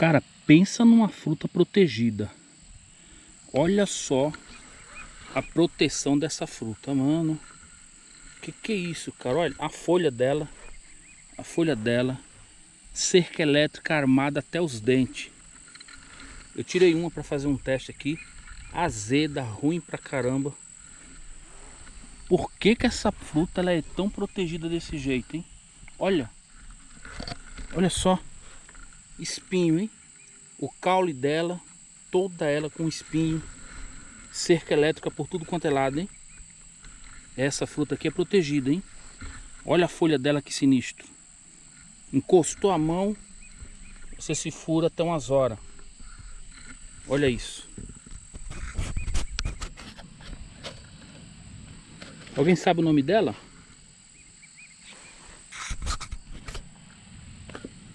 Cara, pensa numa fruta protegida. Olha só a proteção dessa fruta, mano. Que que é isso, cara? Olha a folha dela. A folha dela. Cerca elétrica armada até os dentes. Eu tirei uma para fazer um teste aqui. Azeda, ruim pra caramba. Por que que essa fruta ela é tão protegida desse jeito, hein? Olha. Olha só. Espinho, hein? O caule dela, toda ela com espinho. Cerca elétrica por tudo quanto é lado, hein? Essa fruta aqui é protegida, hein? Olha a folha dela que sinistro. Encostou a mão, você se fura até umas horas. Olha isso. Alguém sabe o nome dela?